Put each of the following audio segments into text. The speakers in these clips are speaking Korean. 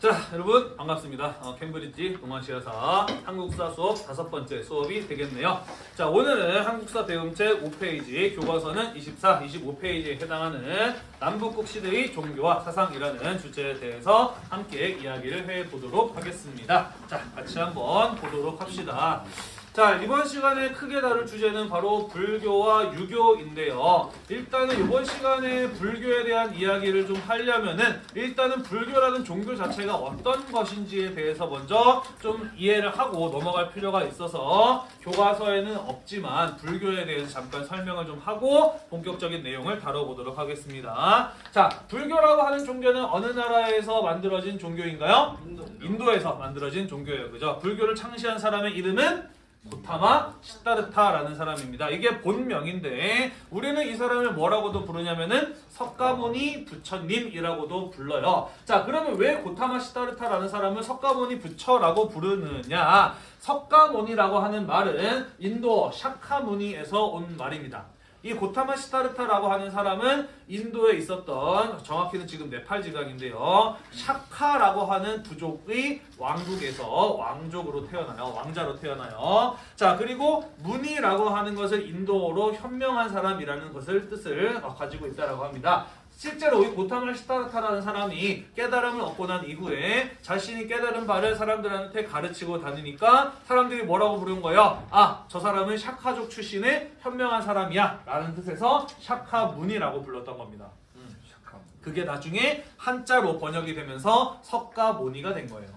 자 여러분 반갑습니다. 어, 캠브리지 동아시아사 한국사 수업 다섯 번째 수업이 되겠네요. 자 오늘은 한국사 배움책 5페이지 교과서는 24, 25페이지에 해당하는 남북국 시대의 종교와 사상이라는 주제에 대해서 함께 이야기를 해보도록 하겠습니다. 자 같이 한번 보도록 합시다. 자 이번 시간에 크게 다룰 주제는 바로 불교와 유교인데요. 일단은 이번 시간에 불교에 대한 이야기를 좀 하려면은 일단은 불교라는 종교 자체가 어떤 것인지에 대해서 먼저 좀 이해를 하고 넘어갈 필요가 있어서 교과서에는 없지만 불교에 대해서 잠깐 설명을 좀 하고 본격적인 내용을 다뤄보도록 하겠습니다. 자 불교라고 하는 종교는 어느 나라에서 만들어진 종교인가요? 인도에서 만들어진 종교예요. 그죠? 불교를 창시한 사람의 이름은 고타마 시타르타라는 사람입니다. 이게 본명인데 우리는 이 사람을 뭐라고도 부르냐면은 석가모니 부처님이라고도 불러요. 자 그러면 왜 고타마 시타르타라는 사람을 석가모니 부처라고 부르느냐? 석가모니라고 하는 말은 인도 샤카무니에서 온 말입니다. 이 고타마 싯다르타라고 하는 사람은 인도에 있었던 정확히는 지금 네팔 지방인데요. 샤카라고 하는 부족의 왕국에서 왕족으로 태어나요. 왕자로 태어나요. 자 그리고 무니라고 하는 것을 인도어로 현명한 사람이라는 것을 뜻을 가지고 있다라고 합니다. 실제로 이 고타마 싯다르타라는 사람이 깨달음을 얻고 난 이후에 자신이 깨달은 바를 사람들한테 가르치고 다니니까 사람들이 뭐라고 부르는 거예요? 아, 저 사람은 샤카족 출신의 현명한 사람이야 라는 뜻에서 샤카무니라고 불렀던 겁니다. 음. 그게 나중에 한자로 번역이 되면서 석가모니가 된 거예요.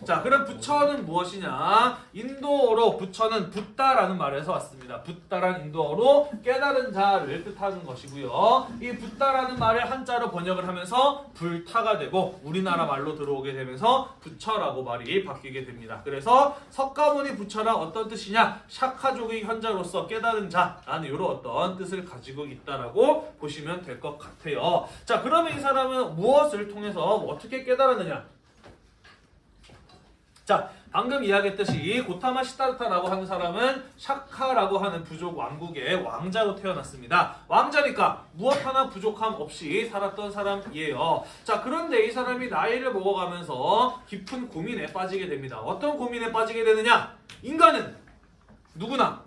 음. 자, 그럼 부처는 무엇이냐? 인도어로 부처는 붓다라는 말에서 왔습니다. 붓다란 인도어로 깨달은 자를 뜻하는 것이고요. 이 붓다라는 말을 한자로 번역을 하면서 불타가 되고 우리나라 말로 들어오게 되면서 부처라고 말이 바뀌게 됩니다. 그래서 석가모니 부처란 어떤 뜻이냐? 샤카족의 현자로서 깨달은 자라는 이런 어떤 뜻을 가지고 있다라고 보시면 될 것 같아요. 자, 그러면 이 사람은 무엇을 통해서 어떻게 깨달았느냐? 자, 방금 이야기했듯이 고타마 시타르타라고 하는 사람은 샤카라고 하는 부족 왕국의 왕자로 태어났습니다. 왕자니까 무엇 하나 부족함 없이 살았던 사람이에요. 자, 그런데 이 사람이 나이를 먹어가면서 깊은 고민에 빠지게 됩니다. 어떤 고민에 빠지게 되느냐? 인간은 누구나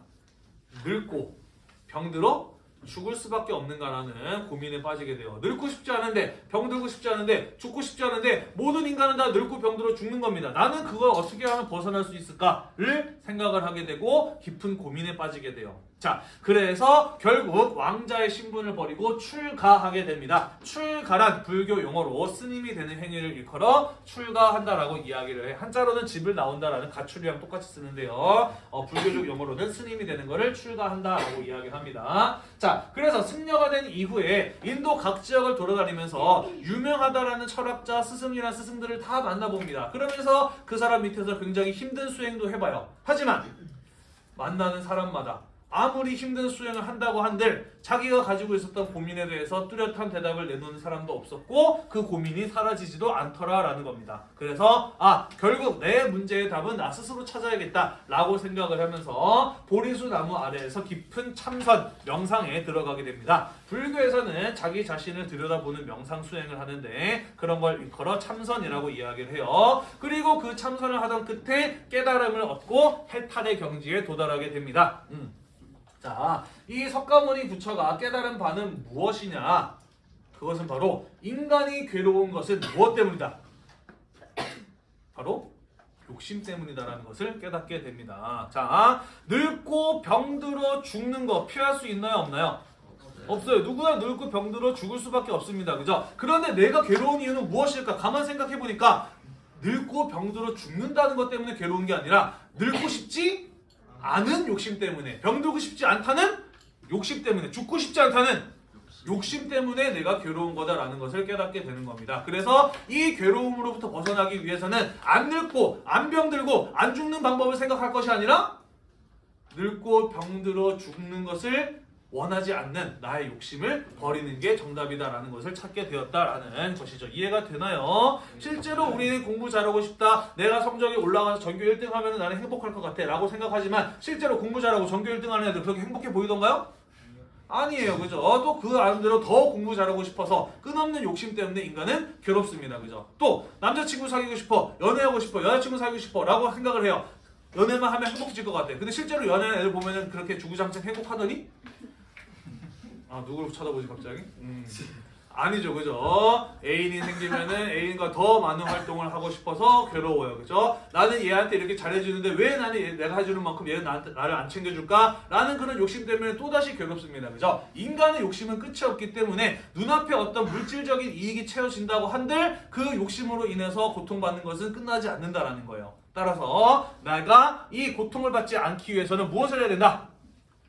늙고 병들어 죽을 수밖에 없는가라는 고민에 빠지게 돼요. 늙고 싶지 않은데 병들고 싶지 않은데 죽고 싶지 않은데 모든 인간은 다 늙고 병들어 죽는 겁니다. 나는 그걸 어떻게 하면 벗어날 수 있을까를 생각을 하게 되고 깊은 고민에 빠지게 돼요. 자, 그래서 결국 왕자의 신분을 버리고 출가하게 됩니다. 출가란 불교 용어로 스님이 되는 행위를 일컬어 출가한다라고 이야기를 해. 한자로는 집을 나온다라는 가출이랑 똑같이 쓰는데요. 어, 불교적 용어로는 스님이 되는 것을 출가한다라고 이야기를 합니다. 자, 그래서 승려가 된 이후에 인도 각 지역을 돌아다니면서 유명하다라는 철학자, 스승이나 스승들을 다 만나봅니다. 그러면서 그 사람 밑에서 굉장히 힘든 수행도 해봐요. 하지만 만나는 사람마다 아무리 힘든 수행을 한다고 한들 자기가 가지고 있었던 고민에 대해서 뚜렷한 대답을 내놓는 사람도 없었고 그 고민이 사라지지도 않더라라는 겁니다. 그래서 아 결국 내 문제의 답은 나 스스로 찾아야겠다 라고 생각을 하면서 보리수 나무 아래에서 깊은 참선 명상에 들어가게 됩니다. 불교에서는 자기 자신을 들여다보는 명상 수행을 하는데 그런 걸 일컬어 참선이라고 이야기를 해요. 그리고 그 참선을 하던 끝에 깨달음을 얻고 해탈의 경지에 도달하게 됩니다. 음. 자, 이 석가모니 부처가 깨달은 바는 무엇이냐? 그것은 바로 인간이 괴로운 것은 무엇 때문이다? 바로 욕심 때문이다라는 것을 깨닫게 됩니다. 자, 늙고 병들어 죽는 거 피할 수 있나요, 없나요? 없어요. 누구나 늙고 병들어 죽을 수밖에 없습니다. 그죠? 그런데 내가 괴로운 이유는 무엇일까? 가만 생각해 보니까 늙고 병들어 죽는다는 것 때문에 괴로운 게 아니라 늙고 싶지 않은 욕심 때문에 병들고 싶지 않다는 욕심 때문에 죽고 싶지 않다는 욕심 때문에 내가 괴로운 거다라는 것을 깨닫게 되는 겁니다. 그래서 이 괴로움으로부터 벗어나기 위해서는 안 늙고 안 병들고 안 죽는 방법을 생각할 것이 아니라 늙고 병들어 죽는 것을 원하지 않는 나의 욕심을 버리는 게 정답이다라는 것을 찾게 되었다라는 것이죠. 이해가 되나요? 실제로 우리는 공부 잘하고 싶다. 내가 성적이 올라가서 전교 1등 하면 나는 행복할 것 같아. 라고 생각하지만 실제로 공부 잘하고 전교 1등 하는 애들 그렇게 행복해 보이던가요? 아니에요, 그죠? 또그 나름대로 더 공부 잘하고 싶어서 끝없는 욕심 때문에 인간은 괴롭습니다, 그죠? 또 남자친구 사귀고 싶어, 연애하고 싶어, 여자친구 사귀고 싶어 라고 생각을 해요. 연애만 하면 행복해질 것 같아. 근데 실제로 연애하는 애들 보면은 그렇게 주구장창 행복하더니 아 누구를 쳐다보지 갑자기? 음. 아니죠, 그죠? 애인이 생기면은 애인과 더 많은 활동을 하고 싶어서 괴로워요, 그죠? 나는 얘한테 이렇게 잘해주는데 왜 나는 얘- 내가 해주는 만큼 얘는 나한테, 나를 안 챙겨줄까? 라는 그런 욕심 때문에 또다시 괴롭습니다, 그죠? 인간의 욕심은 끝이 없기 때문에 눈앞에 어떤 물질적인 이익이 채워진다고 한들 그 욕심으로 인해서 고통받는 것은 끝나지 않는다라는 거예요. 따라서 내가 이 고통을 받지 않기 위해서는 무엇을 해야 된다?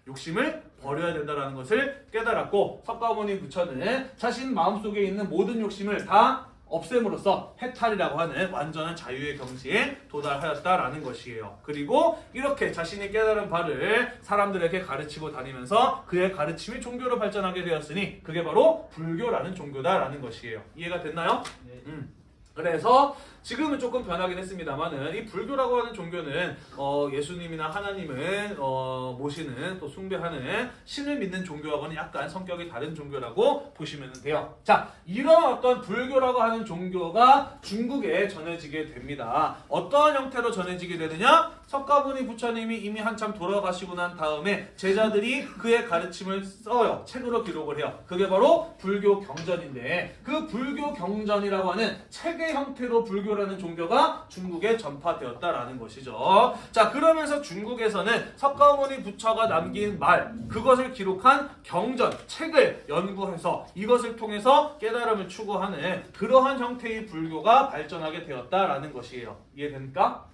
욕심을 버려야 된다는 것을 깨달았고 석가모니 부처는 자신 마음속에 있는 모든 욕심을 다 없앰으로써 해탈이라고 하는 완전한 자유의 경지에 도달하였다라는 것이에요. 그리고 이렇게 자신이 깨달은 바를 사람들에게 가르치고 다니면서 그의 가르침이 종교로 발전하게 되었으니 그게 바로 불교라는 종교다라는 것이에요. 이해가 됐나요? 음. 그래서 지금은 조금 변하긴 했습니다만은 이 불교라고 하는 종교는 어, 예수님이나 하나님을 어, 모시는 또 숭배하는 신을 믿는 종교하고는 약간 성격이 다른 종교라고 보시면 돼요. 자, 이런 어떤 불교라고 하는 종교가 중국에 전해지게 됩니다. 어떠한 형태로 전해지게 되느냐? 석가모니 부처님이 이미 한참 돌아가시고 난 다음에 제자들이 그의 가르침을 써요. 책으로 기록을 해요. 그게 바로 불교 경전인데 그 불교 경전이라고 하는 책의 형태로 불교라는 종교가 중국에 전파되었다라는 것이죠. 자, 그러면서 중국에서는 석가모니 부처가 남긴 말, 그것을 기록한 경전, 책을 연구해서 이것을 통해서 깨달음을 추구하는 그러한 형태의 불교가 발전하게 되었다라는 것이에요. 이해됩니까?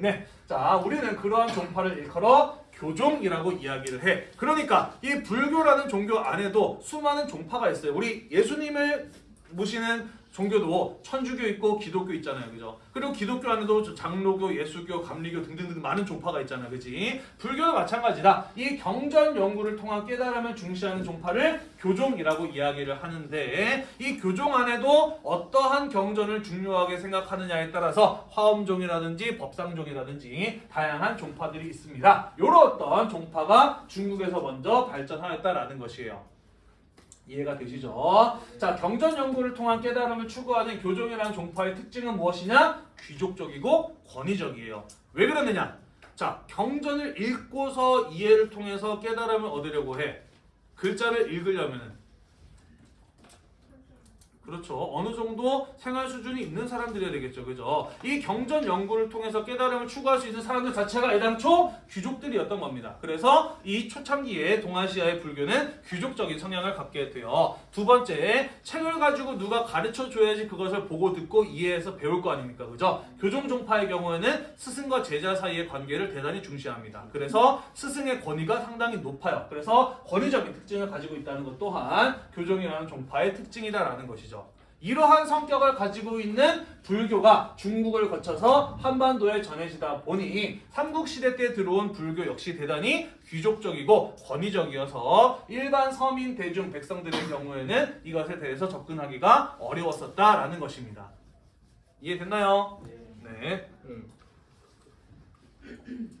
네. 자, 우리는 그러한 종파를 일컬어 교종이라고 이야기를 해. 그러니까 이 불교라는 종교 안에도 수많은 종파가 있어요. 우리 예수님을 모시는 종교도 천주교 있고 기독교 있잖아요. 그죠? 그리고 기독교 안에도 저 장로교, 예수교, 감리교 등등등 많은 종파가 있잖아요. 그지? 불교도 마찬가지다. 이 경전 연구를 통한 깨달음을 중시하는 종파를 교종이라고 이야기를 하는데 이 교종 안에도 어떠한 경전을 중요하게 생각하느냐에 따라서 화엄종이라든지 법상종이라든지 다양한 종파들이 있습니다. 이런 어떤 종파가 중국에서 먼저 발전하였다라는 것이에요. 이해가 되시죠? 자, 경전 연구를 통한 깨달음을 추구하는 교종이라는 종파의 특징은 무엇이냐? 귀족적이고 권위적이에요. 왜 그러느냐? 자, 경전을 읽고서 이해를 통해서 깨달음을 얻으려고 해. 글자를 읽으려면은 그렇죠. 어느 정도 생활 수준이 있는 사람들이어야 되겠죠. 그죠? 이 경전 연구를 통해서 깨달음을 추구할 수 있는 사람들 자체가 애당초 귀족들이었던 겁니다. 그래서 이 초창기에 동아시아의 불교는 귀족적인 성향을 갖게 돼요. 두 번째, 책을 가지고 누가 가르쳐 줘야지 그것을 보고 듣고 이해해서 배울 거 아닙니까? 그죠? 교종 종파의 경우에는 스승과 제자 사이의 관계를 대단히 중시합니다. 그래서 스승의 권위가 상당히 높아요. 그래서 권위적인 특징을 가지고 있다는 것 또한 교종이라는 종파의 특징이다라는 것이죠. 이러한 성격을 가지고 있는 불교가 중국을 거쳐서 한반도에 전해지다 보니 삼국시대 때 들어온 불교 역시 대단히 귀족적이고 권위적이어서 일반 서민 대중 백성들의 경우에는 이것에 대해서 접근하기가 어려웠었다라는 것입니다. 이해됐나요? 네. 음.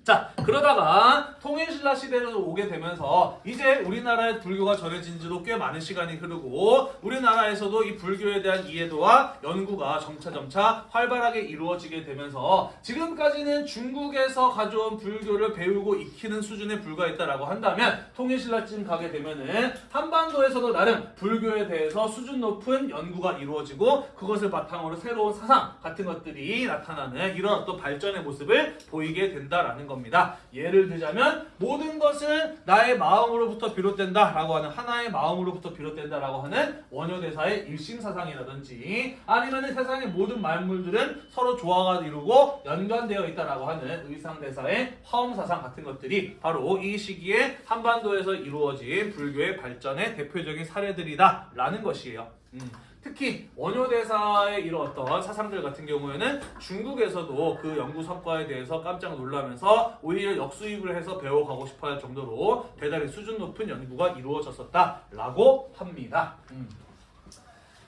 자 그러다가 통일신라 시대로 오게 되면서 이제 우리나라의 불교가 전해진 지도 꽤 많은 시간이 흐르고 우리나라에서도 이 불교에 대한 이해도와 연구가 점차점차 활발하게 이루어지게 되면서 지금까지는 중국에서 가져온 불교를 배우고 익히는 수준에 불과했다라고 한다면 통일신라쯤 가게 되면은 한반도에서도 나름 불교에 대해서 수준 높은 연구가 이루어지고 그것을 바탕으로 새로운 사상 같은 것들이 나타나는 이런 어떤 발전의 모습을 보이게 된다라는 겁니다. 예를 들자면 모든 것은 나의 마음으로부터 비롯된다 라고 하는 하나의 마음으로부터 비롯된다 라고 하는 원효대사의 일심사상이라든지 아니면 세상의 모든 만물들은 서로 조화가 이루고 연관되어 있다라고 하는 의상대사의 화엄사상 같은 것들이 바로 이 시기에 한반도에서 이루어진 불교의 발전의 대표적인 사례들이다 라는 것이에요. 음. 특히 원효대사의 이런 어떤 사상들 같은 경우에는 중국에서도 그 연구 성과에 대해서 깜짝 놀라면서 오히려 역수입을 해서 배워가고 싶어 할 정도로 대단히 수준 높은 연구가 이루어졌었다라고 합니다. 음.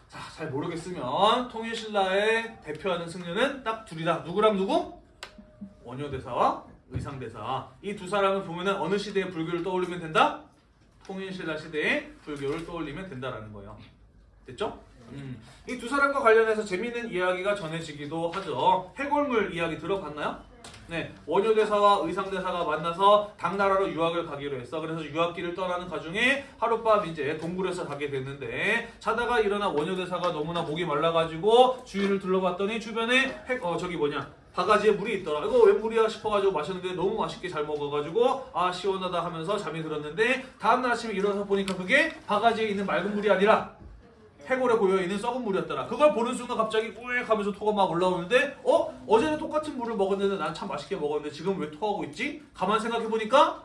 자, 잘 모르겠으면 통일신라의 대표하는 승려는 딱 둘이다. 누구랑 누구? 원효대사와 의상대사. 이 두 사람을 보면은 어느 시대의 불교를 떠올리면 된다? 통일신라 시대의 불교를 떠올리면 된다라는 거예요. 됐죠? 음. 이 두 사람과 관련해서 재미있는 이야기가 전해지기도 하죠. 해골물 이야기 들어봤나요? 네, 원효대사와 의상대사가 만나서 당나라로 유학을 가기로 했어. 그래서 유학길을 떠나는 가중에 하룻밤 이제 동굴에서 자게 됐는데 자다가 일어나 원효대사가 너무나 목이 말라가지고 주위를 둘러봤더니 주변에 핵, 어 저기 뭐냐 바가지에 물이 있더라. 이거 왜 물이야 싶어가지고 마셨는데 너무 맛있게 잘 먹어가지고 아 시원하다 하면서 잠이 들었는데 다음날 아침에 일어나서 보니까 그게 바가지에 있는 맑은 물이 아니라 해골에 고여있는 썩은 물이었더라. 그걸 보는 순간 갑자기 우익 하면서 토가 막 올라오는데 어? 어제는 똑같은 물을 먹었는데 난 참 맛있게 먹었는데 지금 왜 토하고 있지? 가만 생각해보니까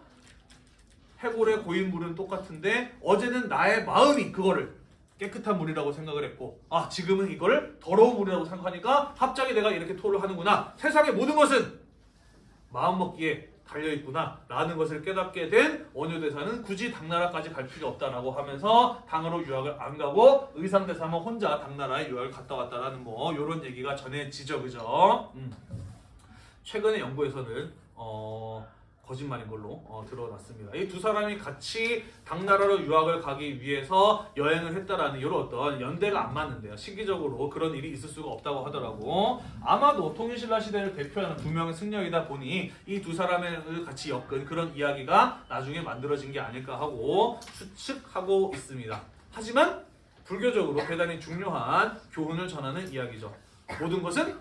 해골에 고인 물은 똑같은데 어제는 나의 마음이 그거를 깨끗한 물이라고 생각을 했고 아 지금은 이걸 더러운 물이라고 생각하니까 갑자기 내가 이렇게 토를 하는구나 세상의 모든 것은 마음먹기에 달려있구나 라는 것을 깨닫게 된 원효대사는 굳이 당나라까지 갈 필요 없다라고 하면서 당으로 유학을 안 가고 의상대사만 혼자 당나라에 유학을 갔다 왔다라는 뭐 이런 얘기가 전해지죠 그죠 음. 최근의 연구에서는 어, 거짓말인 걸로 어, 드러났습니다. 이 두 사람이 같이 당나라로 유학을 가기 위해서 여행을 했다라는 이런 어떤 연대가 안 맞는데요. 시기적으로 그런 일이 있을 수가 없다고 하더라고. 아마도 통일신라 시대를 대표하는 두 명의 승려이다 보니 이 두 사람을 같이 엮은 그런 이야기가 나중에 만들어진 게 아닐까 하고 추측하고 있습니다. 하지만 불교적으로 대단히 중요한 교훈을 전하는 이야기죠. 모든 것은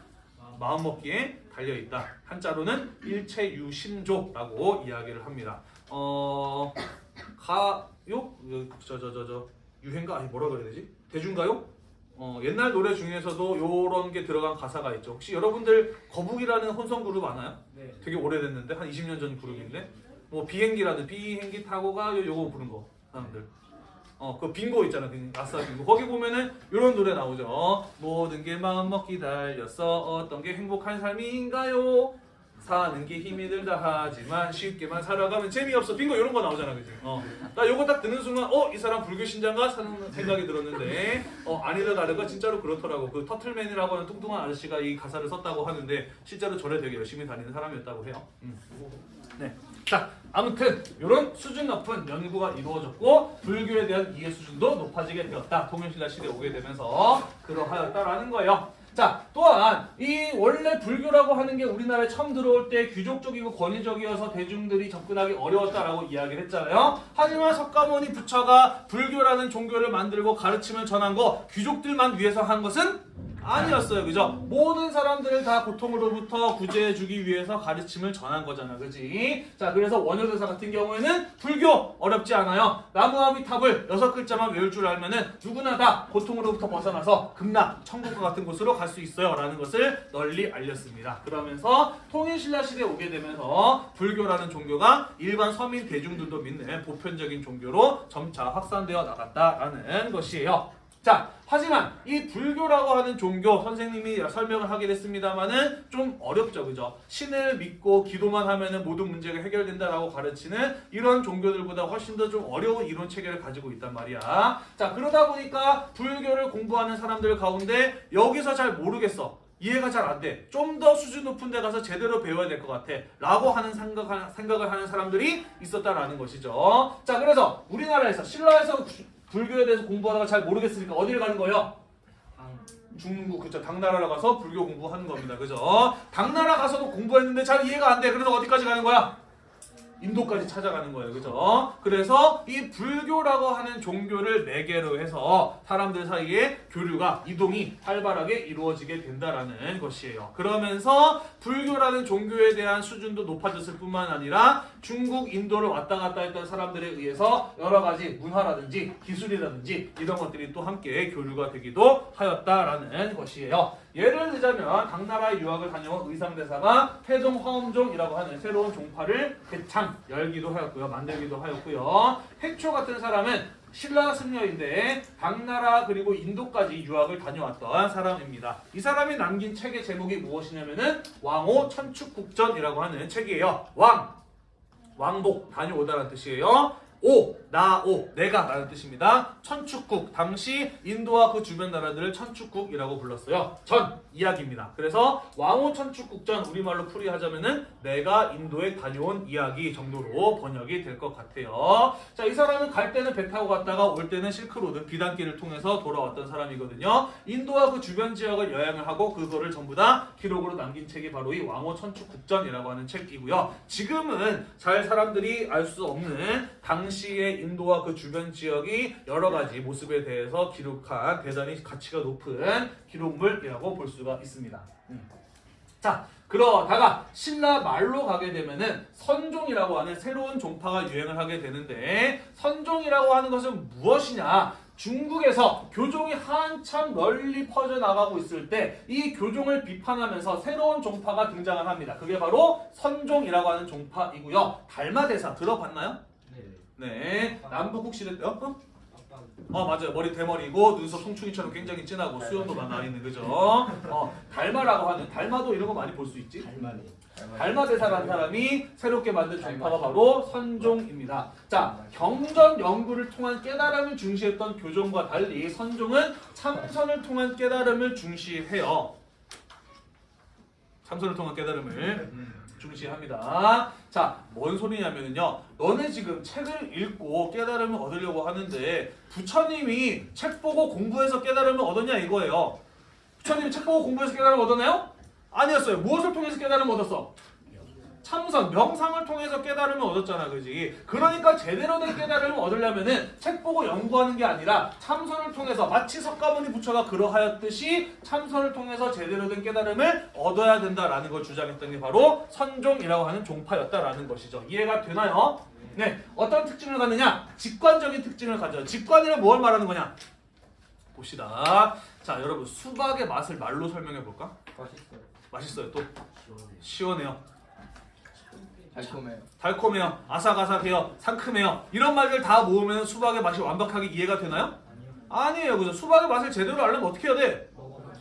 마음먹기에 달려있다. 한자로는 일체유심조라고 이야기를 합니다. 어 가요 저 저 저 저 유행가 아니 뭐라 그래야 되지? 대중가요? 어 옛날 노래 중에서도 요런 게 들어간 가사가 있죠. 혹시 여러분들 거북이라는 혼성 그룹 아나요? 네. 되게 오래됐는데 한 20년 전 그룹인데 뭐 비행기라는 비행기 타고 가요 요거 부른 거 사람들. 어, 그 빙고 있잖아. 그 아싸 빙고. 거기 보면은 이런 노래 나오죠. 모든 게 마음 먹기 달렸어. 어떤 게 행복한 삶인가요? 사는 게 힘이 들다 하지만 쉽게만 살아가면 재미없어. 빙고 이런 거 나오잖아. 그지? 어. 나 요거 딱 듣는 순간 어, 이 사람 불교 신자인가? 생각이 들었는데 어, 아니다 다르가 진짜로 그렇더라고. 그 터틀맨이라고 하는 뚱뚱한 아저씨가 이 가사를 썼다고 하는데 실제로 절에 되게 열심히 다니는 사람이었다고 해요. 음. 네. 자, 아무튼 이런 수준 높은 연구가 이루어졌고 불교에 대한 이해 수준도 높아지게 되었다. 통일신라 시대에 오게 되면서 그러하였다라는 거예요. 자, 또한 이 원래 불교라고 하는 게 우리나라에 처음 들어올 때 귀족적이고 권위적이어서 대중들이 접근하기 어려웠다라고 이야기를 했잖아요. 하지만 석가모니 부처가 불교라는 종교를 만들고 가르침을 전한 거 귀족들만 위해서 한 것은 아니었어요. 그죠? 모든 사람들을 다 고통으로부터 구제해주기 위해서 가르침을 전한 거잖아. 그지? 자, 그래서 원효대사 같은 경우에는 불교 어렵지 않아요. 나무아미탑을 여섯 글자만 외울 줄 알면은 누구나 다 고통으로부터 벗어나서 극락, 천국과 같은 곳으로 갈 수 있어요. 라는 것을 널리 알렸습니다. 그러면서 통일신라 시대에 오게 되면서 불교라는 종교가 일반 서민 대중들도 믿는 보편적인 종교로 점차 확산되어 나갔다라는 것이에요. 자, 하지만 이 불교라고 하는 종교 선생님이 설명을 하긴 했습니다만은 좀 어렵죠, 그죠? 신을 믿고 기도만 하면은 모든 문제가 해결된다라고 가르치는 이런 종교들보다 훨씬 더 좀 어려운 이론 체계를 가지고 있단 말이야. 자, 그러다 보니까 불교를 공부하는 사람들 가운데 여기서 잘 모르겠어. 이해가 잘 안 돼. 좀 더 수준 높은 데 가서 제대로 배워야 될 것 같아. 라고 하는 생각, 생각을 하는 사람들이 있었다라는 것이죠. 자, 그래서 우리나라에서 신라에서 불교에 대해서 공부하다가 잘 모르겠으니까 어디를 가는 거예요? 중국 그죠 당나라로 가서 불교 공부하는 겁니다. 그죠? 당나라 가서도 공부했는데 잘 이해가 안 돼. 그래서 어디까지 가는 거야 인도까지 찾아가는 거예요. 그죠? 그래서 이 불교라고 하는 종교를 매개로 해서 사람들 사이에 교류가 이동이 활발하게 이루어지게 된다라는 것이에요. 그러면서 불교라는 종교에 대한 수준도 높아졌을 뿐만 아니라 중국 인도를 왔다 갔다 했던 사람들에 의해서 여러 가지 문화라든지 기술이라든지 이런 것들이 또 함께 교류가 되기도 하였다라는 것이에요 예를 들자면 당나라의 유학을 다녀온 의상대사가 태종 화엄종이라고 하는 새로운 종파를 개창 열기도 하였고요 만들기도 하였고요 핵초 같은 사람은 신라 승려인데 당나라 그리고 인도까지 유학을 다녀왔던 사람입니다. 이 사람이 남긴 책의 제목이 무엇이냐면은 왕호 천축국전이라고 하는 책이에요. 왕 왕복 다녀오다라는 뜻이에요. 오 나오 내가 라는 뜻입니다. 천축국 당시 인도와 그 주변 나라들을 천축국이라고 불렀어요. 전 이야기입니다. 그래서 왕호 천축국전 우리말로 풀이하자면은 내가 인도에 다녀온 이야기 정도로 번역이 될 것 같아요. 자, 이 사람은 갈 때는 배 타고 갔다가 올 때는 실크로드 비단길을 통해서 돌아왔던 사람이거든요. 인도와 그 주변 지역을 여행을 하고 그거를 전부 다 기록으로 남긴 책이 바로 이 왕호 천축국전이라고 하는 책이고요. 지금은 잘 사람들이 알 수 없는 당시의 인도와 그 주변 지역이 여러 가지 모습에 대해서 기록한 대단히 가치가 높은 기록물이라고 볼 수가 있습니다. 음. 자, 그러다가 신라 말로 가게 되면은 선종이라고 하는 새로운 종파가 유행을 하게 되는데 선종이라고 하는 것은 무엇이냐? 중국에서 교종이 한참 널리 퍼져나가고 있을 때 이 교종을 비판하면서 새로운 종파가 등장을 합니다. 그게 바로 선종이라고 하는 종파이고요. 달마대사 들어봤나요? 네. 남북국 시대 때 어? 어? 어 맞아요 머리 대머리고 눈썹 송충이처럼 굉장히 진하고 수염도 많아 있는 그죠? 어 달마라고 하는 달마도 이런 거 많이 볼 수 있지? 달마니. 달마 대사라는 사람이 새롭게 만든 종파가 바로 선종입니다. 자, 경전 연구를 통한 깨달음을 중시했던 교종과 달리 선종은 참선을 통한 깨달음을 중시해요. 참선을 통한 깨달음을 중시합니다. 자, 뭔 소리냐면요. 너네 지금 책을 읽고 깨달음을 얻으려고 하는데 부처님이 책 보고 공부해서 깨달음을 얻었냐 이거예요. 부처님이 책 보고 공부해서 깨달음을 얻었나요? 아니었어요. 무엇을 통해서 깨달음을 얻었어? 참선, 명상을 통해서 깨달음을 얻었잖아, 그지? 그러니까 제대로 된 깨달음을 얻으려면은 책 보고 연구하는 게 아니라 참선을 통해서 마치 석가모니 부처가 그러하였듯이 참선을 통해서 제대로 된 깨달음을 얻어야 된다라는 걸 주장했던 게 바로 선종이라고 하는 종파였다라는 것이죠. 이해가 되나요? 네, 어떤 특징을 갖느냐? 직관적인 특징을 가져. 직관이란 뭘 말하는 거냐? 봅시다. 자, 여러분 수박의 맛을 말로 설명해 볼까? 맛있어요. 맛있어요. 또 시원해요. 달콤해요. 달콤해요, 아삭아삭해요, 상큼해요. 이런 말들 다 모으면 수박의 맛이 완벽하게 이해가 되나요? 아니에요, 그죠? 수박의 맛을 제대로 알려면 어떻게 해야 돼?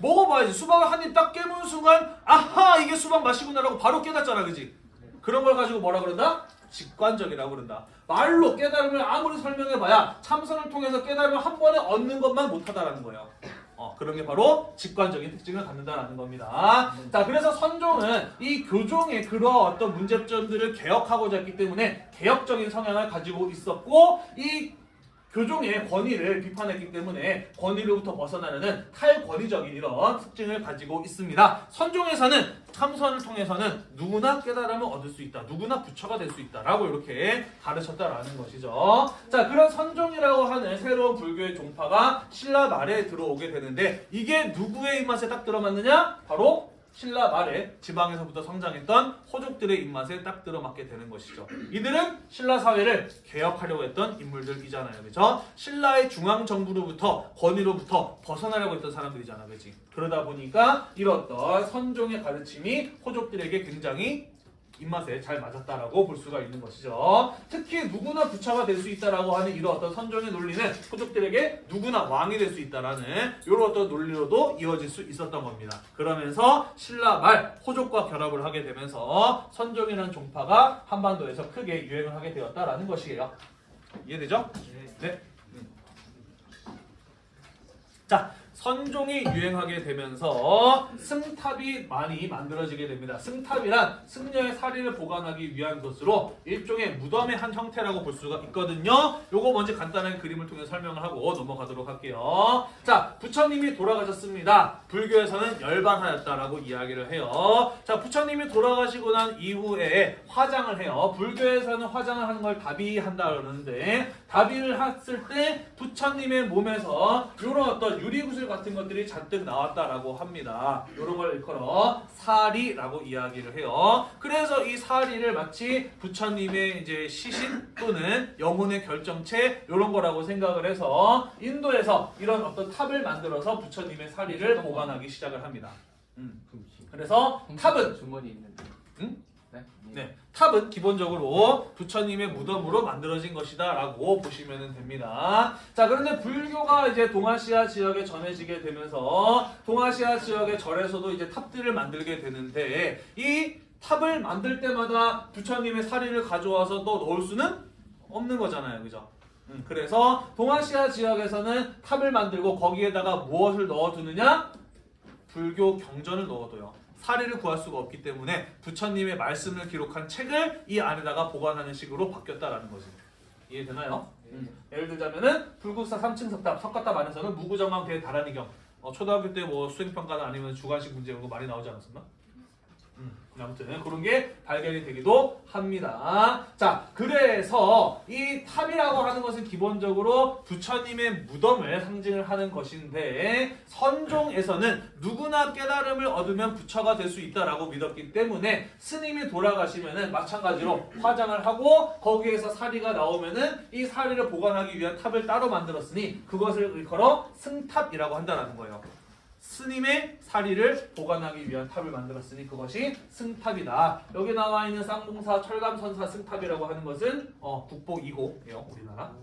먹어봐야지. 수박을 한 입 딱 깨무는 순간, 아하, 이게 수박 맛이구나라고 바로 깨닫잖아, 그지? 그런 걸 가지고 뭐라 그런다? 직관적이라고 그런다. 말로 깨달음을 아무리 설명해봐야 참선을 통해서 깨달음을 한 번에 얻는 것만 못하다라는 거예요. 어, 그런 게 바로 직관적인 특징을 갖는다라는 겁니다. 자, 그래서 선종은 이 교종의 그러한 어떤 문제점들을 개혁하고자 했기 때문에 개혁적인 성향을 가지고 있었고, 이 교종의 권위를 비판했기 때문에 권위로부터 벗어나려는 탈권위적인 이런 특징을 가지고 있습니다. 선종에서는 참선을 통해서는 누구나 깨달음을 얻을 수 있다. 누구나 부처가 될 수 있다 라고 이렇게 가르쳤다라는 것이죠. 자, 그런 선종이라고 하는 새로운 불교의 종파가 신라 말에 들어오게 되는데 이게 누구의 입맛에 딱 들어맞느냐? 바로 신라 말에 지방에서부터 성장했던 호족들의 입맛에 딱 들어맞게 되는 것이죠. 이들은 신라 사회를 개혁하려고 했던 인물들이잖아요. 그죠? 신라의 중앙 정부로부터 권위로부터 벗어나려고 했던 사람들이잖아. 그지? 그러다 보니까 어떤 선종의 가르침이 호족들에게 굉장히 입맛에 잘 맞았다라고 볼 수가 있는 것이죠. 특히 누구나 부처가 될 수 있다라고 하는 이런 어떤 선종의 논리는 호족들에게 누구나 왕이 될 수 있다라는 이런 어떤 논리로도 이어질 수 있었던 겁니다. 그러면서 신라 말 호족과 결합을 하게 되면서 선종이라는 종파가 한반도에서 크게 유행을 하게 되었다라는 것이에요. 이해되죠? 네. 음. 자, 선종이 유행하게 되면서 승탑이 많이 만들어지게 됩니다. 승탑이란 승려의 사리를 보관하기 위한 것으로 일종의 무덤의 한 형태라고 볼 수가 있거든요. 요거 먼저 간단하게 그림을 통해 설명을 하고 넘어가도록 할게요. 자, 부처님이 돌아가셨습니다. 불교에서는 열반하였다라고 이야기를 해요. 자, 부처님이 돌아가시고 난 이후에 화장을 해요. 불교에서는 화장을 하는 걸 다비한다 그러는데 다비를 했을 때 부처님의 몸에서 이런 어떤 유리구슬 같은 것들이 잔뜩 나왔다라고 합니다. 이런 걸 일컬어 사리라고 이야기를 해요. 그래서 이 사리를 마치 부처님의 이제 시신 또는 영혼의 결정체 이런 거라고 생각을 해서 인도에서 이런 어떤 탑을 만들어서 부처님의 사리를 보관하기 시작을 합니다. 음. 그래서 탑은 주머니 있는데. 응? 네. 네, 탑은 기본적으로 부처님의 무덤으로 만들어진 것이다 라고 보시면 됩니다. 자, 그런데 불교가 이제 동아시아 지역에 전해지게 되면서 동아시아 지역의 절에서도 이제 탑들을 만들게 되는데 이 탑을 만들 때마다 부처님의 사리를 가져와서 또 넣을 수는 없는 거잖아요, 그죠? 음, 그래서 동아시아 지역에서는 탑을 만들고 거기에다가 무엇을 넣어두느냐? 불교 경전을 넣어둬요. 사리를 구할 수가 없기 때문에 부처님의 말씀을 기록한 책을 이 안에다가 보관하는 식으로 바뀌었다라는 거지. 이해되나요? 음. 예를 들자면은 불국사 3층 석탑, 석가탑 안에서는 무구정광 대다라니경 어, 초등학교 때 뭐 수행평가나 아니면 주관식 문제 이런 거 많이 나오지 않았었나? 음, 아무튼 그런 게 발견이 되기도 합니다. 자, 그래서 이 탑이라고 하는 것은 기본적으로 부처님의 무덤을 상징을 하는 것인데 선종에서는 누구나 깨달음을 얻으면 부처가 될 수 있다라고 믿었기 때문에 스님이 돌아가시면은 마찬가지로 화장을 하고 거기에서 사리가 나오면은 이 사리를 보관하기 위한 탑을 따로 만들었으니 그것을 일컬어 승탑이라고 한다는 거예요. 스님의 사리를 보관하기 위한 탑을 만들었으니 그것이 승탑이다. 여기 나와 있는 쌍봉사, 철감선사, 승탑이라고 하는 것은 어, 국보 2호예요. 우리나라.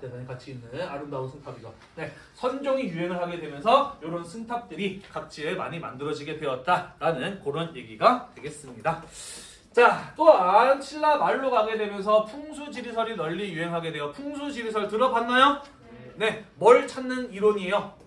대단히 가치 있는 아름다운 승탑이죠. 네, 선종이 유행을 하게 되면서 이런 승탑들이 각지에 많이 만들어지게 되었다라는 그런 얘기가 되겠습니다. 자, 또한 신라 말로 가게 되면서 풍수지리설이 널리 유행하게 되어 풍수지리설 들어봤나요? 네, 뭘 찾는 이론이에요?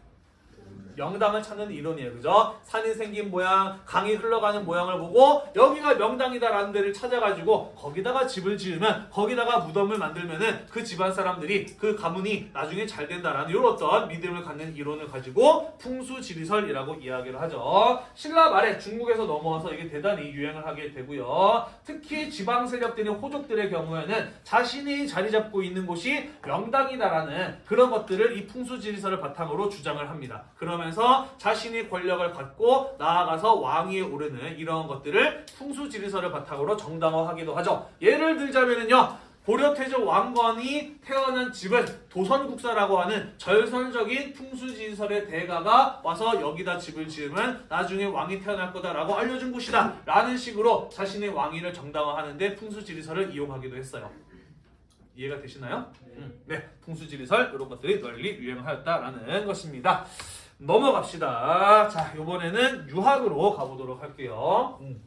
명당을 찾는 이론이에요. 그죠? 산이 생긴 모양, 강이 흘러가는 모양을 보고 여기가 명당이다라는 데를 찾아가지고 거기다가 집을 지으면 거기다가 무덤을 만들면은 그 집안 사람들이 그 가문이 나중에 잘 된다라는 이런 어떤 믿음을 갖는 이론을 가지고 풍수지리설이라고 이야기를 하죠. 신라 말에 중국에서 넘어와서 이게 대단히 유행을 하게 되고요. 특히 지방 세력들인 호족들의 경우에는 자신이 자리 잡고 있는 곳이 명당이다라는 그런 것들을 이 풍수지리설을 바탕으로 주장을 합니다. 그러면 서 자신이 권력을 갖고 나아가서 왕위에 오르는 이런 것들을 풍수지리설을 바탕으로 정당화하기도 하죠. 예를 들자면요. 고려태조 왕건이 태어난 집은 도선국사라고 하는 절선적인 풍수지리설의 대가가 와서 여기다 집을 지으면 나중에 왕이 태어날 거다라고 알려준 곳이다 라는 식으로 자신의 왕위를 정당화하는데 풍수지리설을 이용하기도 했어요. 이해가 되시나요? 음, 네, 풍수지리설 이런 것들이 널리 유행하였다라는 것입니다. 넘어갑시다. 자, 이번에는 유학으로 가보도록 할게요. 음.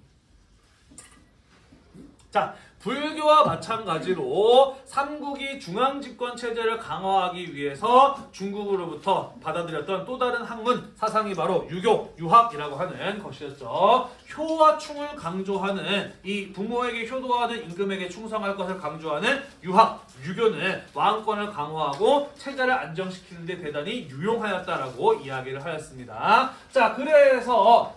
자, 불교와 마찬가지로 삼국이 중앙 집권 체제를 강화하기 위해서 중국으로부터 받아들였던 또 다른 학문 사상이 바로 유교, 유학이라고 하는 것이었죠. 효와 충을 강조하는 이 부모에게 효도하는 임금에게 충성할 것을 강조하는 유학, 유교는 왕권을 강화하고 체제를 안정시키는 데 대단히 유용하였다라고 이야기를 하였습니다. 자, 그래서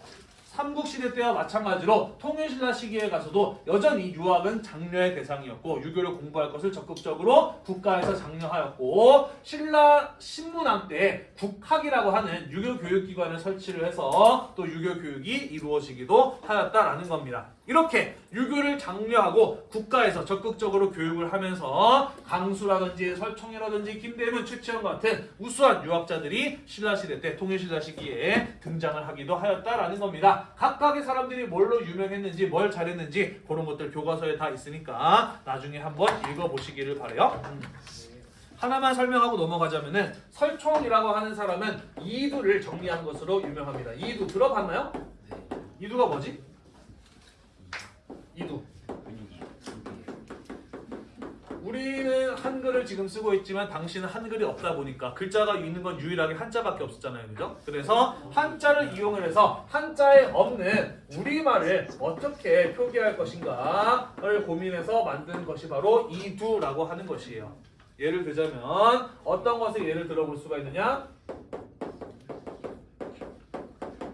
삼국시대 때와 마찬가지로 통일신라 시기에 가서도 여전히 유학은 장려의 대상이었고 유교를 공부할 것을 적극적으로 국가에서 장려하였고 신라 신문왕 때 국학이라고 하는 유교 교육기관을 설치를 해서 또 유교 교육이 이루어지기도 하였다라는 겁니다. 이렇게 유교를 장려하고 국가에서 적극적으로 교육을 하면서 강수라든지 설총이라든지 김대문, 최치원 같은 우수한 유학자들이 신라시대 때 통일신라 시기에 등장을 하기도 하였다라는 겁니다. 각각의 사람들이 뭘로 유명했는지 뭘 잘했는지 그런 것들 교과서에 다 있으니까 나중에 한번 읽어보시기를 바래요. 음. 하나만 설명하고 넘어가자면 은 설총이라고 하는 사람은 이두를 정리한 것으로 유명합니다. 이두 들어봤나요? 이두가 뭐지? 이두. 우리는 한글을 지금 쓰고 있지만 당신은 한글이 없다 보니까 글자가 있는 건 유일하게 한자밖에 없었잖아요. 그죠? 그래서 한자를 이용을 해서 한자에 없는 우리말을 어떻게 표기할 것인가를 고민해서 만든 것이 바로 이두라고 하는 것이에요. 예를 들자면 어떤 것을 예를 들어볼 수가 있느냐?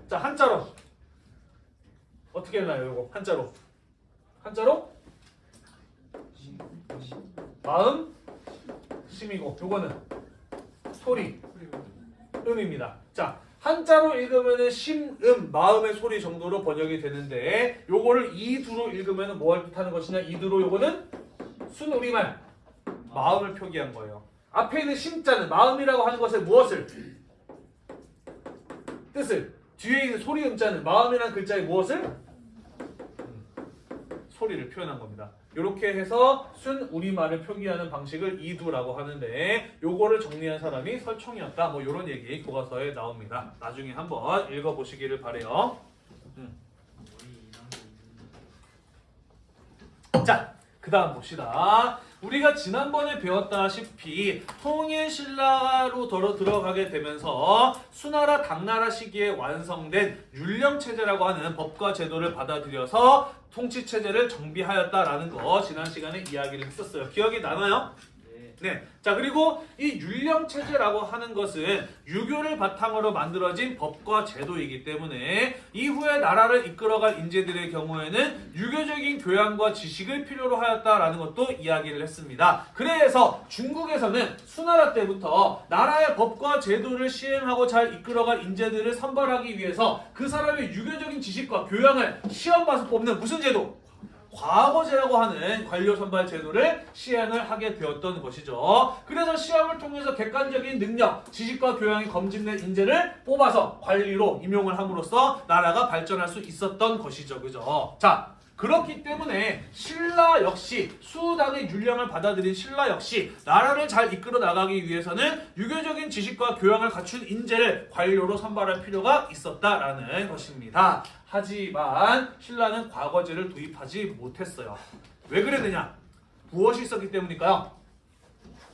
자, 한자로 어떻게 했나요? 이거 한자로 한자로? 마음? 심이고. 요거는 소리. 음입니다. 자 한자로 읽으면은 심음 마음의 소리 정도로 번역이 되는데 요거를 이두로 읽으면은 뭘 뜻하는 것이냐? 이두로 요거는 순 우리말 마음을 표기한 거예요. 앞에 있는 심자는 마음이라고 하는 것을 무엇을? 뜻을. 뒤에 있는 소리 음자는 마음이라는 글자의 무엇을? 음, 소리를 표현한 겁니다. 이렇게 해서 순 우리말을 표기하는 방식을 이두라고 하는데 요거를 정리한 사람이 설총이었다. 뭐 이런 얘기 교과서에 나옵니다. 나중에 한번 읽어보시기를 바래요. 음. 자, 그그 다음 봅시다. 우리가 지난번에 배웠다시피 통일 신라로 들어 들어가게 되면서 수나라 당나라 시기에 완성된 율령 체제라고 하는 법과 제도를 받아들여서 통치 체제를 정비하였다라는 거 지난 시간에 이야기를 했었어요. 기억이 나나요? 네. 자, 그리고 이 율령 체제라고 하는 것은 유교를 바탕으로 만들어진 법과 제도이기 때문에 이후에 나라를 이끌어갈 인재들의 경우에는 유교적인 교양과 지식을 필요로 하였다라는 것도 이야기를 했습니다. 그래서 중국에서는 수나라 때부터 나라의 법과 제도를 시행하고 잘 이끌어갈 인재들을 선발하기 위해서 그 사람의 유교적인 지식과 교양을 시험 봐서 뽑는 무슨 제도? 과거제라고 하는 관료 선발 제도를 시행을 하게 되었던 것이죠. 그래서 시험을 통해서 객관적인 능력, 지식과 교양이 검증된 인재를 뽑아서 관리로 임용을 함으로써 나라가 발전할 수 있었던 것이죠. 그죠? 자, 그렇기 때문에 신라 역시 수당의 율령을 받아들인 신라 역시 나라를 잘 이끌어 나가기 위해서는 유교적인 지식과 교양을 갖춘 인재를 관료로 선발할 필요가 있었다라는 것입니다. 하지만 신라는 과거제를 도입하지 못했어요. 왜 그랬느냐? 무엇이 있었기 때문일까요?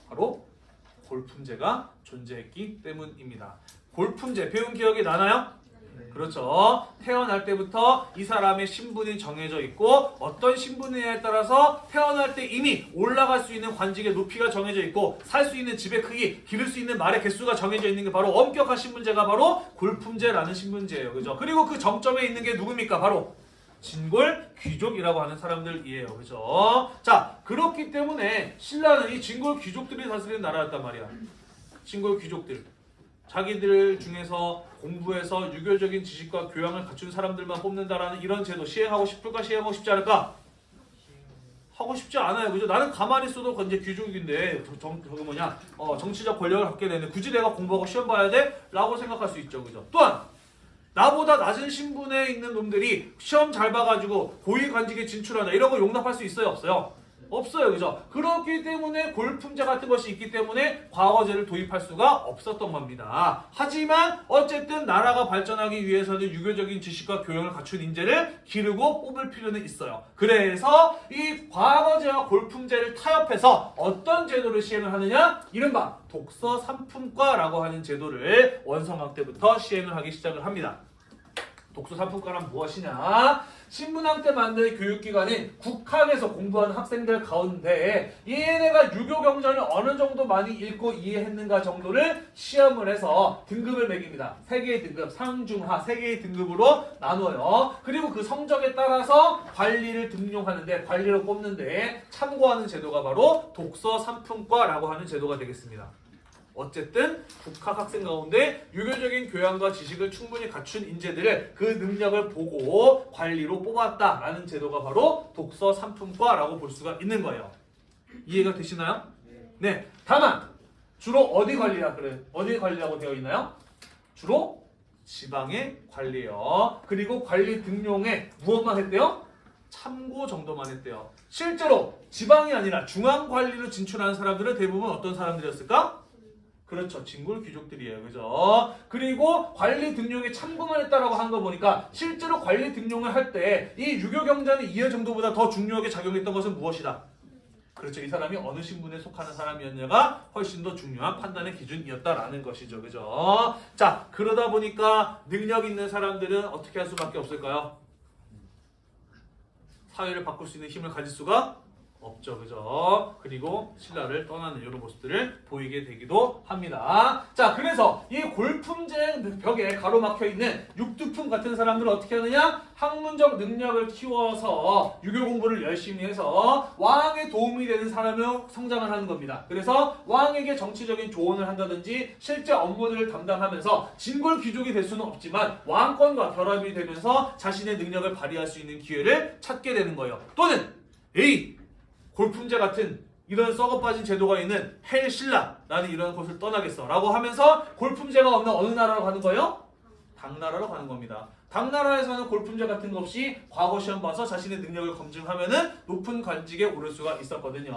바로 골품제가 존재했기 때문입니다. 골품제 배운 기억이 나나요? 그렇죠. 태어날 때부터 이 사람의 신분이 정해져 있고 어떤 신분이냐에 따라서 태어날 때 이미 올라갈 수 있는 관직의 높이가 정해져 있고 살 수 있는 집의 크기, 기를 수 있는 말의 개수가 정해져 있는 게 바로 엄격한 신분제가 바로 골품제라는 신분제예요. 그죠? 그리고 그 정점에 있는 게 누굽니까? 바로 진골 귀족이라고 하는 사람들이에요. 그죠? 자, 그렇기 때문에 신라는 이 진골 귀족들이 다스리는 나라였단 말이야. 진골 귀족들. 자기들 중에서 공부해서 유교적인 지식과 교양을 갖춘 사람들만 뽑는다라는 이런 제도 시행하고 싶을까 시행하고 싶지 않을까? 하고 싶지 않아요. 그죠? 나는 가만히 있어도 이제 귀족인데 저- 정, 저거 뭐냐? 어, 정치적 권력을 갖게 되는데 굳이 내가 공부하고 시험 봐야 돼? 라고 생각할 수 있죠. 그죠? 또한 나보다 낮은 신분에 있는 놈들이 시험 잘 봐가지고 고위 관직에 진출하다 이런 거 용납할 수 있어요? 없어요? 없어요. 그죠? 그렇기 때문에 골품제 같은 것이 있기 때문에 과거제를 도입할 수가 없었던 겁니다. 하지만 어쨌든 나라가 발전하기 위해서는 유교적인 지식과 교양을 갖춘 인재를 기르고 뽑을 필요는 있어요. 그래서 이 과거제와 골품제를 타협해서 어떤 제도를 시행을 하느냐? 이른바 독서 삼품과라고 하는 제도를 원성학 때부터 시행을 하기 시작을 합니다. 독서 삼품과란 무엇이냐? 신문학 때 만든 교육기관인 국학에서 공부하는 학생들 가운데 얘네가 유교 경전을 어느 정도 많이 읽고 이해했는가 정도를 시험을 해서 등급을 매깁니다. 세 개의 등급, 상중하 세 개의 등급으로 나눠요. 그리고 그 성적에 따라서 관리를 등용하는데 관리로 뽑는데 참고하는 제도가 바로 독서 삼품과라고 하는 제도가 되겠습니다. 어쨌든 국학 학생 가운데 유교적인 교양과 지식을 충분히 갖춘 인재들을 그 능력을 보고 관리로 뽑았다라는 제도가 바로 독서 삼품과라고 볼 수가 있는 거예요. 이해가 되시나요? 네. 다만 주로 어디 관리라 그래? 어디 관리라고 되어 있나요? 주로 지방의 관리요. 그리고 관리 등용에 무엇만 했대요? 참고 정도만 했대요. 실제로 지방이 아니라 중앙 관리로 진출하는 사람들은 대부분 어떤 사람들이었을까? 그렇죠. 진골 귀족들이에요. 그죠? 그리고 관리 등용에 참고만 했다라고 한 거 보니까 실제로 관리 등용을 할 때 이 유교 경전의 이해 정도보다 더 중요하게 작용했던 것은 무엇이다? 그렇죠. 이 사람이 어느 신분에 속하는 사람이었냐가 훨씬 더 중요한 판단의 기준이었다라는 것이죠. 그죠? 자, 그러다 보니까 능력 있는 사람들은 어떻게 할 수밖에 없을까요? 사회를 바꿀 수 있는 힘을 가질 수가 없죠. 그죠? 그리고 신라를 떠나는 이런 모습들을 보이게 되기도 합니다. 자, 그래서 이 골품제 벽에 가로막혀 있는 육두품 같은 사람들은 어떻게 하느냐? 학문적 능력을 키워서 유교 공부를 열심히 해서 왕에 도움이 되는 사람으로 성장을 하는 겁니다. 그래서 왕에게 정치적인 조언을 한다든지 실제 업무들을 담당하면서 진골 귀족이 될 수는 없지만 왕권과 결합이 되면서 자신의 능력을 발휘할 수 있는 기회를 찾게 되는 거예요. 또는 A 골품제 같은 이런 썩어빠진 제도가 있는 헬신라라는 이런 곳을 떠나겠어 라고 하면서 골품제가 없는 어느 나라로 가는 거예요? 당나라로 가는 겁니다. 당나라에서는 골품제 같은 거 없이 과거 시험 봐서 자신의 능력을 검증하면 은 높은 관직에 오를 수가 있었거든요.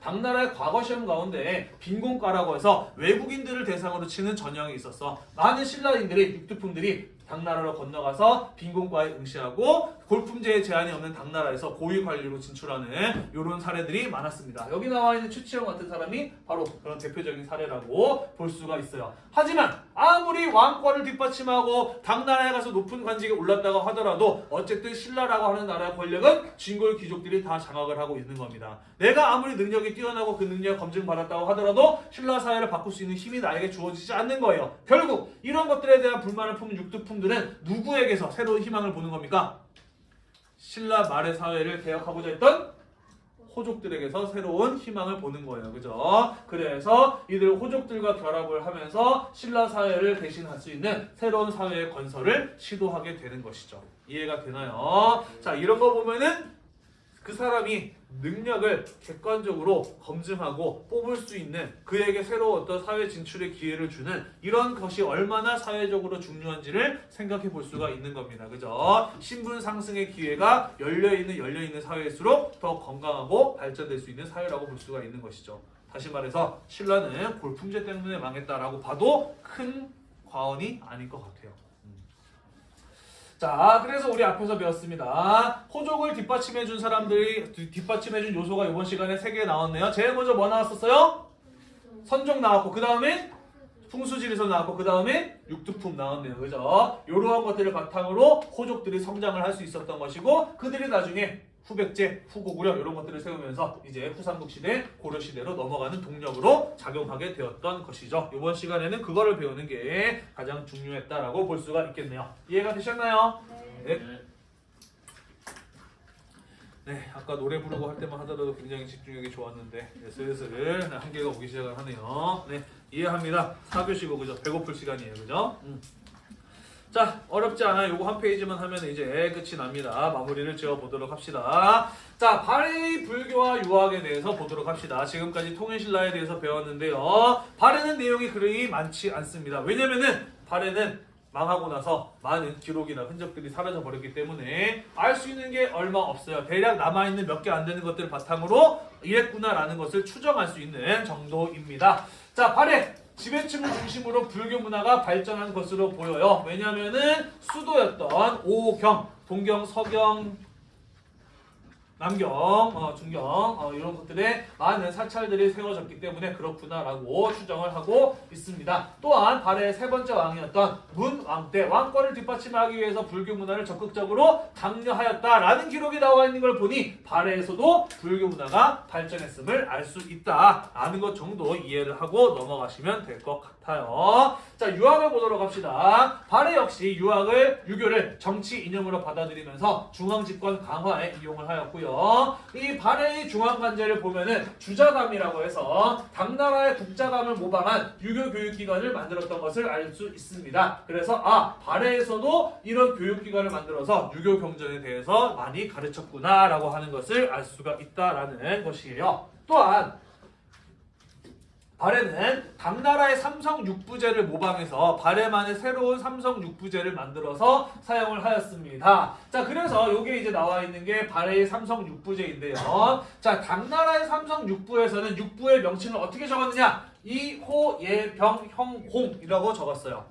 당나라의 과거 시험 가운데 빈곤과라고 해서 외국인들을 대상으로 치는 전형이 있었어. 많은 신라인들이 육두품들이 당나라로 건너가서 빈곤과에 응시하고 골품제에 제한이 없는 당나라에서 고위 관리로 진출하는 이런 사례들이 많았습니다. 여기 나와 있는 추치형 같은 사람이 바로 그런 대표적인 사례라고 볼 수가 있어요. 하지만 아무리 왕권을 뒷받침하고 당나라에 가서 높은 관직에 올랐다고 하더라도 어쨌든 신라라고 하는 나라의 권력은 진골 귀족들이 다 장악을 하고 있는 겁니다. 내가 아무리 능력이 뛰어나고 그 능력 검증받았다고 하더라도 신라 사회를 바꿀 수 있는 힘이 나에게 주어지지 않는 거예요. 결국 이런 것들에 대한 불만을 품은 육두품 들은 누구에게서 새로운 희망을 보는 겁니까? 신라 말의 사회를 개혁하고자 했던 호족들에게서 새로운 희망을 보는 거예요. 그죠? 그래서 이들 호족들과 결합을 하면서 신라 사회를 대신할 수 있는 새로운 사회의 건설을 시도하게 되는 것이죠. 이해가 되나요? 자, 이런 거 보면은 그 사람이 능력을 객관적으로 검증하고 뽑을 수 있는 그에게 새로운 어떤 사회 진출의 기회를 주는 이런 것이 얼마나 사회적으로 중요한지를 생각해 볼 수가 있는 겁니다. 그죠? 신분 상승의 기회가 열려 있는 열려 있는 사회일수록 더 건강하고 발전될 수 있는 사회라고 볼 수가 있는 것이죠. 다시 말해서 신라는 골품제 때문에 망했다라고 봐도 큰 과언이 아닐 것 같아요. 자, 그래서 우리 앞에서 배웠습니다. 호족을 뒷받침해 준 사람들이 뒤- 뒷받침해 준 요소가 이번 시간에 세 개 나왔네요. 제일 먼저 뭐 나왔었어요? 선종 나왔고 그 다음에 풍수지리서 나왔고 그 다음에 육두품 나왔네요. 그죠? 이러한 것들을 바탕으로 호족들이 성장을 할 수 있었던 것이고 그들이 나중에 후백제, 후고구려 이런 것들을 세우면서 이제 후삼국 시대, 고려 시대로 넘어가는 동력으로 작용하게 되었던 것이죠. 이번 시간에는 그거를 배우는 게 가장 중요했다라고 볼 수가 있겠네요. 이해가 되셨나요? 네. 네, 아까 노래 부르고 할 때만 하더라도 굉장히 집중력이 좋았는데 네, 슬슬 네, 한계가 오기 시작을 하네요. 네, 이해합니다. 4교시고 그죠? 배고플 시간이에요, 그죠? 음. 자, 어렵지 않아요. 요거 한 페이지만 하면 이제 끝이 납니다. 마무리를 지어 보도록 합시다. 자, 발해 불교와 유학에 대해서 보도록 합시다. 지금까지 통일신라에 대해서 배웠는데요. 발해는 내용이 그리 많지 않습니다. 왜냐면은 발해는 망하고 나서 많은 기록이나 흔적들이 사라져 버렸기 때문에 알 수 있는 게 얼마 없어요. 대략 남아 있는 몇 개 안 되는 것들을 바탕으로 이랬구나라는 것을 추정할 수 있는 정도입니다. 자, 발해 지배층을 중심으로 불교 문화가 발전한 것으로 보여요. 왜냐하면은 수도였던 오경, 동경, 서경, 남경, 어, 중경 어, 이런 것들에 많은 사찰들이 세워졌기 때문에 그렇구나라고 추정을 하고 있습니다. 또한 발해의 세 번째 왕이었던 문왕 때 왕권을 뒷받침하기 위해서 불교 문화를 적극적으로 강요하였다라는 기록이 나와 있는 걸 보니 발해에서도 불교 문화가 발전했음을 알 수 있다라는 것 정도 이해를 하고 넘어가시면 될 것 같 아요. 자 유학을 보도록 합시다. 발해 역시 유학을 유교를 정치 이념으로 받아들이면서 중앙 집권 강화에 이용을 하였고요. 이 발해의 중앙 관제를 보면은 주자감이라고 해서 당나라의 국자감을 모방한 유교 교육기관을 만들었던 것을 알 수 있습니다. 그래서 아 발해에서도 이런 교육기관을 만들어서 유교 경전에 대해서 많이 가르쳤구나라고 하는 것을 알 수가 있다라는 것이에요. 또한 발해는 당나라의 삼성 육부제를 모방해서 발해만의 새로운 삼성 육부제를 만들어서 사용을 하였습니다. 자, 그래서 이게 이제 나와 있는 게 발해의 삼성 육부제인데요. 자, 당나라의 삼성 육부에서는 육부의 명칭을 어떻게 적었느냐? 이호예병형홍이라고 적었어요.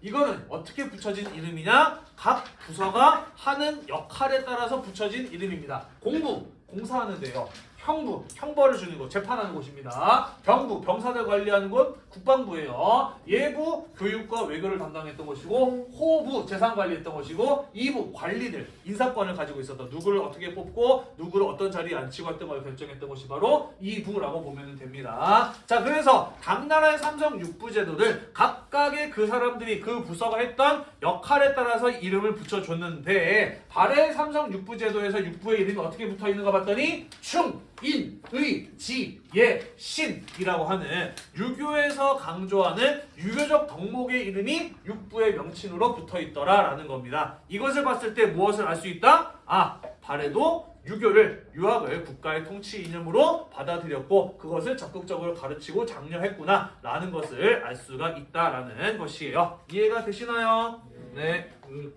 이거는 어떻게 붙여진 이름이냐? 각 부서가 하는 역할에 따라서 붙여진 이름입니다. 공부, 공사하는데요. 형부, 형벌을 주는 곳, 재판하는 곳입니다. 병부, 병사들 관리하는 곳, 국방부예요. 예부, 교육과 외교를 담당했던 곳이고, 호부, 재산 관리했던 곳이고, 이부, 관리들, 인사권을 가지고 있었던 누구를 어떻게 뽑고, 누구를 어떤 자리에 앉히고 했던 걸 결정했던 곳이 바로 이부라고 보면 됩니다. 자, 그래서 당나라의 삼성 육부 제도를 각각의 그 사람들이 그 부서가 했던 역할에 따라서 이름을 붙여줬는데, 발해 삼성 육부 제도에서 육부의 이름이 어떻게 붙어 있는가 봤더니, 충, 인, 의, 지, 예, 신이라고 하는 유교에서 강조하는 유교적 덕목의 이름이 육부의 명칭으로 붙어 있더라라는 겁니다. 이것을 봤을 때 무엇을 알 수 있다? 아, 발해도 유교를 유학을 국가의 통치 이념으로 받아들였고 그것을 적극적으로 가르치고 장려했구나 라는 것을 알 수가 있다라는 것이에요. 이해가 되시나요? 네. 음.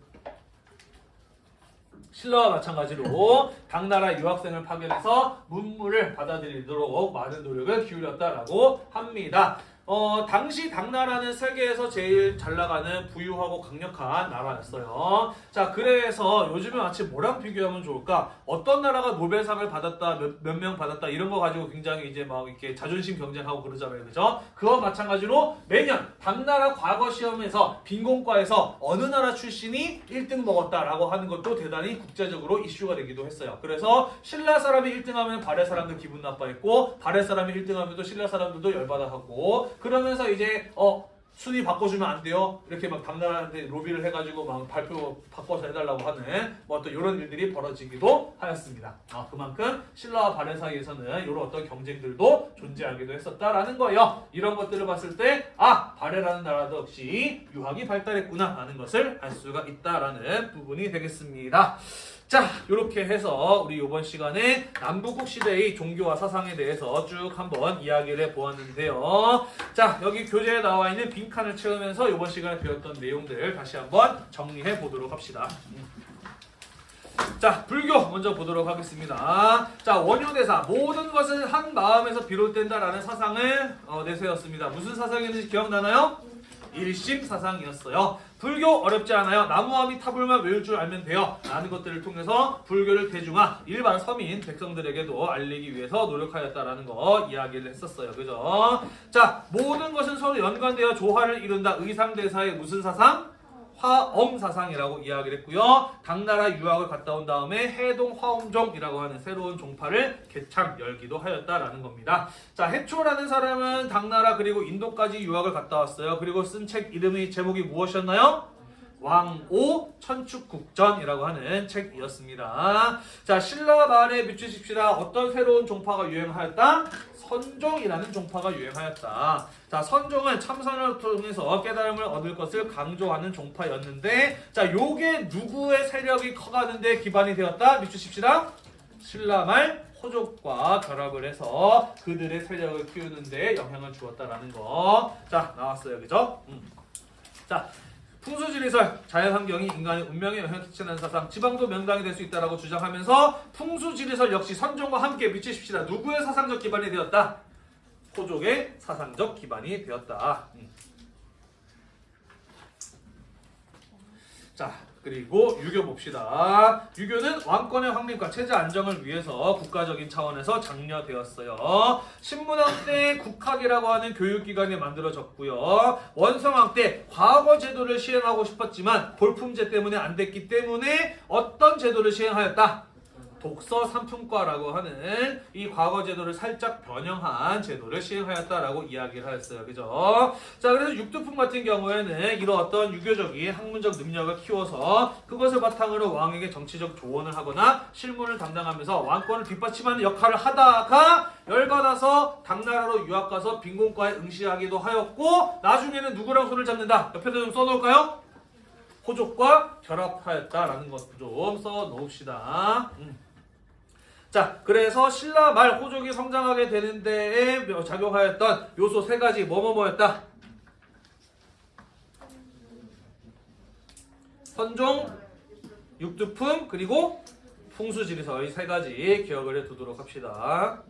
신라와 마찬가지로 당나라 유학생을 파견해서 문물을 받아들이도록 많은 노력을 기울였다라고 합니다. 어, 당시 당나라는 세계에서 제일 잘 나가는 부유하고 강력한 나라였어요. 자, 그래서 요즘에 마치 뭐랑 비교하면 좋을까? 어떤 나라가 노벨상을 받았다, 몇 명 받았다, 이런 거 가지고 굉장히 이제 막 이렇게 자존심 경쟁하고 그러잖아요. 그죠? 그와 마찬가지로 매년 당나라 과거 시험에서 빈곤과에서 어느 나라 출신이 1등 먹었다라고 하는 것도 대단히 국제적으로 이슈가 되기도 했어요. 그래서 신라 사람이 1등하면 발해 사람들 기분 나빠했고 발해 사람이 1등하면 또 신라 사람들도 열받아 하고 그러면서 이제 어 순위 바꿔주면 안 돼요. 이렇게 막 당나라한테 로비를 해가지고 막 발표 바꿔서 해달라고 하는 뭐 또 이런 일들이 벌어지기도 하였습니다. 아, 그만큼 신라와 발해 사이에서는 이런 어떤 경쟁들도 존재하기도 했었다라는 거예요. 이런 것들을 봤을 때 아, 발해라는 나라도 역시 유학이 발달했구나 하는 것을 알 수가 있다라는 부분이 되겠습니다. 자, 이렇게 해서 우리 이번 시간에 남북국 시대의 종교와 사상에 대해서 쭉 한번 이야기를 해보았는데요. 자, 여기 교재에 나와 있는 빈칸을 채우면서 이번 시간에 배웠던 내용들 다시 한번 정리해 보도록 합시다. 자, 불교 먼저 보도록 하겠습니다. 자, 원효대사 모든 것은 한 마음에서 비롯된다라는 사상을 어, 내세웠습니다. 무슨 사상이었는지 기억나나요? 일심 사상이었어요. 불교 어렵지 않아요. 나무아미 타불만 외울 줄 알면 돼요. 라는 것들을 통해서 불교를 대중화, 일반 서민, 백성들에게도 알리기 위해서 노력하였다라는 거 이야기를 했었어요. 그죠? 자, 모든 것은 서로 연관되어 조화를 이룬다. 의상대사의 무슨 사상? 화엄 사상이라고 이야기를 했고요. 당나라 유학을 갔다 온 다음에 해동 화엄종이라고 하는 새로운 종파를 개창 열기도 하였다라는 겁니다. 자, 해초라는 사람은 당나라 그리고 인도까지 유학을 갔다 왔어요. 그리고 쓴 책 이름의 제목이 무엇이었나요? 왕오 천축국전이라고 하는 책이었습니다. 자, 신라 말에 비추십시다. 어떤 새로운 종파가 유행하였다? 선종이라는 종파가 유행하였다. 자, 선종은 참선을 통해서 깨달음을 얻을 것을 강조하는 종파였는데, 자, 요게 누구의 세력이 커가는데 기반이 되었다? 비추십시다. 신라말 호족과 결합을 해서 그들의 세력을 키우는데 영향을 주었다라는 거. 자, 나왔어요. 그죠? 음. 자, 풍수지리설, 자연환경이 인간의 운명에 영향을 끼치는 사상, 지방도 명당이 될 수 있다라고 주장하면서 풍수지리설 역시 선종과 함께 미치십시다. 누구의 사상적 기반이 되었다? 호족의 사상적 기반이 되었다. 음. 자, 그리고 유교 봅시다. 유교는 왕권의 확립과 체제 안정을 위해서 국가적인 차원에서 장려되었어요. 신문왕 때 국학이라고 하는 교육기관이 만들어졌고요. 원성왕 때 과거 제도를 시행하고 싶었지만 볼품제 때문에 안 됐기 때문에 어떤 제도를 시행하였다? 독서 삼품과라고 하는 이 과거 제도를 살짝 변형한 제도를 시행하였다라고 이야기를 하였어요. 그죠? 자, 그래서 육두품 같은 경우에는 이런 어떤 유교적인 학문적 능력을 키워서 그것을 바탕으로 왕에게 정치적 조언을 하거나 실무를 담당하면서 왕권을 뒷받침하는 역할을 하다가 열받아서 당나라로 유학 가서 빈곤과에 응시하기도 하였고 나중에는 누구랑 손을 잡는다? 옆에다 좀 써놓을까요? 호족과 결합하였다라는 것도 좀 써놓읍시다. 음. 자, 그래서 신라 말 호족이 성장하게 되는 데에 작용하였던 요소 세 가지 뭐뭐뭐였다. 선종, 육두품, 그리고 풍수지리설 이세 가지 기억을 해두도록 합시다.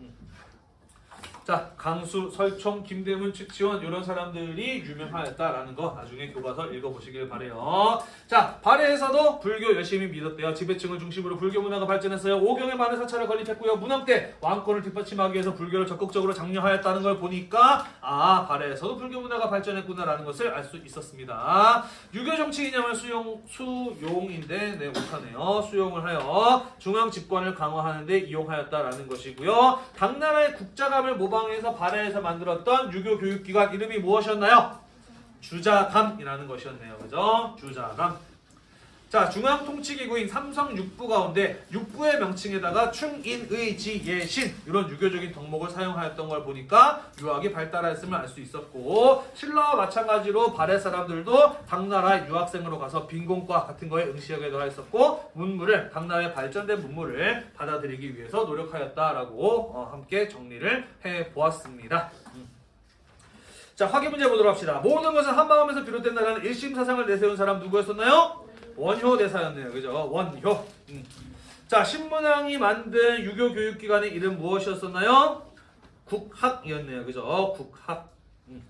음. 자, 강수, 설총, 김대문, 측지원 이런 사람들이 유명하였다라는 거 나중에 교과서 읽어보시길 바래요. 자, 발해에서도 불교 열심히 믿었대요. 지배층을 중심으로 불교 문화가 발전했어요. 오경에 많은 사찰을 건립했고요. 문왕 때 왕권을 뒷받침하기 위해서 불교를 적극적으로 장려하였다는 걸 보니까 아, 발해에서도 불교 문화가 발전했구나라는 것을 알 수 있었습니다. 유교 정치 이념을 수용 수용인데 네 못하네요. 수용을 하여 중앙 집권을 강화하는 데 이용하였다라는 것이고요. 당나라의 국자감을 모방 해서 발해에서 만들었던 유교 교육기관 이름이 무엇이었나요? 주자감이라는 것이었네요. 그죠? 주자감. 자, 중앙통치기구인 삼성 육부 가운데 육부의 명칭에다가 충인의 지예신 이런 유교적인 덕목을 사용하였던 걸 보니까 유학이 발달했음을 알 수 있었고 신라와 마찬가지로 발해 사람들도 당나라 유학생으로 가서 빈곤과 같은 거에 응시하기도 하였었고 문물을 당나라의 발전된 문물을 받아들이기 위해서 노력하였다라고 어, 함께 정리를 해 보았습니다. 자, 확인 문제 보도록 합시다. 모든 것은 한 마음에서 비롯된다는 일심 사상을 내세운 사람 누구였었나요? 원효 대사였네요. 그죠? 원효. 음. 자, 신문왕이 만든 유교 교육기관의 이름 무엇이었었나요? 국학이었네요. 그죠? 국학. 음.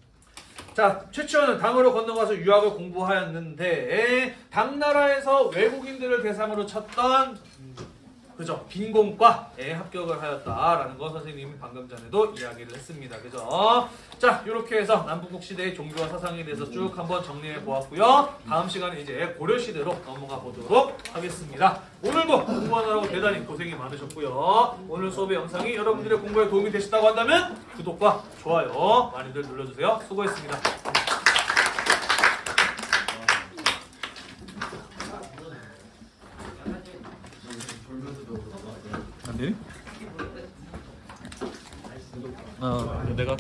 자, 최치원은 당으로 건너가서 유학을 공부하였는데 당나라에서 외국인들을 대상으로 쳤던 그죠 빈공과에 합격을 하였다라는 거 선생님이 방금 전에도 이야기를 했습니다. 그죠? 자, 이렇게 해서 남북국 시대의 종교와 사상에 대해서 쭉 한번 정리해 보았고요. 다음 시간에 이제 고려 시대로 넘어가 보도록 하겠습니다. 오늘도 공부하느라고 대단히 고생이 많으셨고요. 오늘 수업의 영상이 여러분들의 공부에 도움이 되셨다고 한다면 구독과 좋아요 많이들 눌러주세요. 수고했습니다. 안 되니? 어, 내가